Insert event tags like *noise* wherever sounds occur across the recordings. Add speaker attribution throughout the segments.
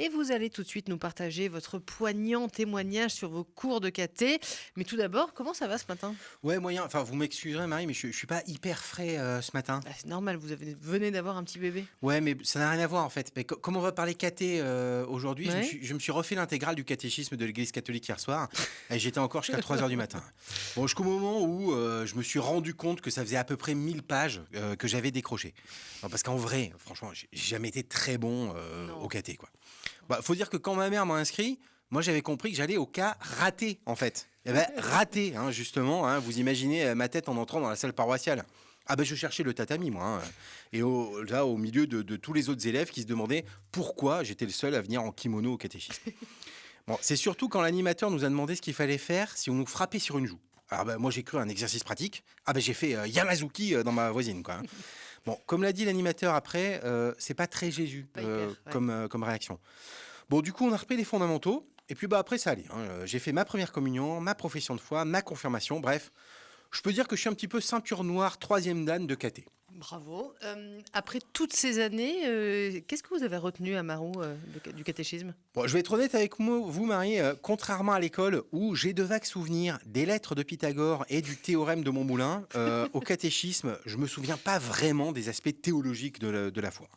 Speaker 1: Et vous allez tout de suite nous partager votre poignant témoignage sur vos cours de caté. Mais tout d'abord, comment ça va ce matin?
Speaker 2: Ouais, moyen. Enfin, vous m'excuserez, Marie, mais je, je suis pas hyper frais euh, ce matin.
Speaker 1: Bah, C'est normal, vous avez- venez d'avoir un petit bébé.
Speaker 2: Ouais, mais ça n'a rien à voir en fait. Mais co- comme on va parler caté euh, aujourd'hui, je, me
Speaker 1: Ouais.
Speaker 2: suis- je me suis refait l'intégrale du catéchisme de l'Église catholique hier soir. *laughs* et J'étais encore jusqu'à 3 heures du matin. Bon, jusqu'au moment où euh, je me suis rendu compte que ça faisait à peu près 1000 pages que j'avais décrochées. Non, parce qu'en vrai, franchement, j'ai jamais été très bon au caté. Quoi. Bah, faut dire que quand ma mère m'a inscrit, moi j'avais compris que j'allais au cas raté en fait. Eh ben, raté, hein, justement. hein, vous imaginez euh, ma tête en entrant dans la salle paroissiale. Ah ben je cherchais le tatami moi. hein. Et au, là au milieu de, de tous les autres élèves qui se demandaient pourquoi j'étais le seul à venir en kimono au catéchisme. *laughs* Bon, c'est surtout quand l'animateur nous a demandé ce qu'il fallait faire si on nous frappait sur une joue. Alors ben, moi j'ai cru à un exercice pratique. Ah ben j'ai fait euh, Yamazuki euh, dans ma voisine quoi. Bon, comme l'a dit l'animateur après, euh, c'est pas très Jésus
Speaker 1: Pas hyper,
Speaker 2: euh,
Speaker 1: ouais.
Speaker 2: comme, euh, comme réaction. Bon, du coup, on a repris les fondamentaux. Et puis bah après ça allait. hein. Euh, J'ai fait ma première communion, ma profession de foi, ma confirmation. Bref, je peux dire que je suis un petit peu ceinture noire, troisième dan de caté.
Speaker 1: Bravo. Euh, après toutes ces années, euh, qu'est-ce que vous avez retenu à Marou euh, du catéchisme?
Speaker 2: Bon, je vais être honnête avec moi, vous, Marie. euh, contrairement à l'école où j'ai de vagues souvenirs des lettres de Pythagore et du théorème de Montmoulin, au catéchisme, je me souviens pas vraiment des aspects théologiques de la, de la foi.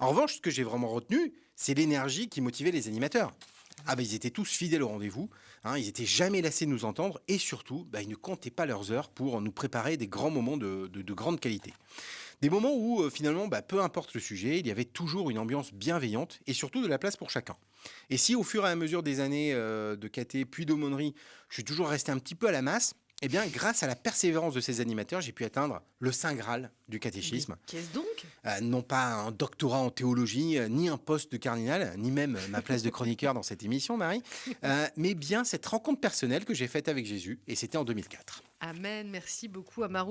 Speaker 2: En revanche, ce que j'ai vraiment retenu, c'est l'énergie qui motivait les animateurs. Ah ils étaient tous fidèles au rendez-vous, hein, ils étaient jamais lassés de nous entendre et surtout, bah, ils ne comptaient pas leurs heures pour nous préparer des grands moments de, de- de grande qualité. Des moments où euh, finalement, bah, peu importe le sujet, il y avait toujours une ambiance bienveillante et surtout de la place pour chacun. Et si au fur et à mesure des années euh, de caté puis d'aumônerie, je suis toujours resté un petit peu à la masse, eh bien grâce à la persévérance de ces animateurs, j'ai pu atteindre le saint graal du catéchisme.
Speaker 1: Qu'est-ce donc?
Speaker 2: Euh, non pas un doctorat en théologie, euh, ni un poste de cardinal, ni même ma place de chroniqueur dans cette émission, Marie, euh, mais bien cette rencontre personnelle que j'ai faite avec Jésus, et c'était en 2004.
Speaker 1: Amen. Merci beaucoup à Marou.